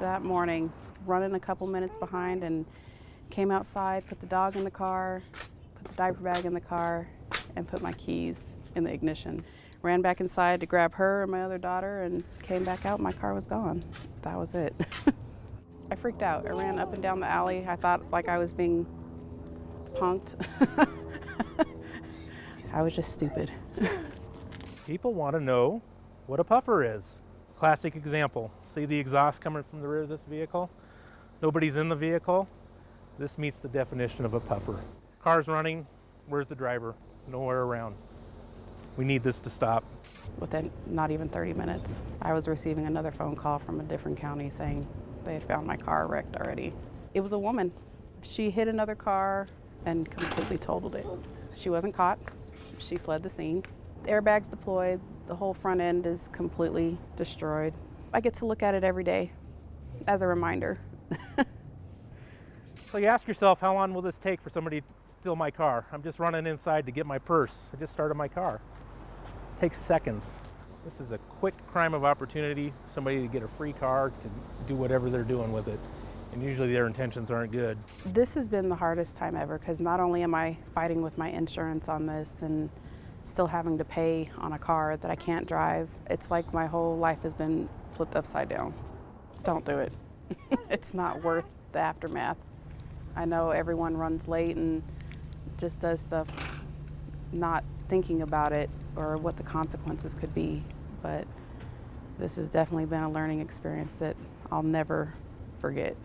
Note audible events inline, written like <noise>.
that morning, running a couple minutes behind and came outside, put the dog in the car, put the diaper bag in the car, and put my keys in the ignition. Ran back inside to grab her and my other daughter and came back out. My car was gone. That was it. <laughs> I freaked out. I ran up and down the alley. I thought like I was being punked. <laughs> I was just stupid. <laughs> People want to know what a puffer is. Classic example. See the exhaust coming from the rear of this vehicle? Nobody's in the vehicle. This meets the definition of a puffer. Car's running, where's the driver? Nowhere around. We need this to stop. Within not even 30 minutes, I was receiving another phone call from a different county saying they had found my car wrecked already. It was a woman. She hit another car and completely totaled it. She wasn't caught. She fled the scene. Airbags deployed. The whole front end is completely destroyed. I get to look at it every day as a reminder. <laughs> So you ask yourself, how long will this take for somebody to steal my car? I'm just running inside to get my purse. I just started my car. It takes seconds. This is a quick crime of opportunity, somebody to get a free car to do whatever they're doing with it. And usually their intentions aren't good. This has been the hardest time ever because not only am I fighting with my insurance on this and still having to pay on a car that I can't drive, it's like my whole life has been flipped upside down. Don't do it. <laughs> it's not worth the aftermath. I know everyone runs late and just does stuff not thinking about it or what the consequences could be, but this has definitely been a learning experience that I'll never forget.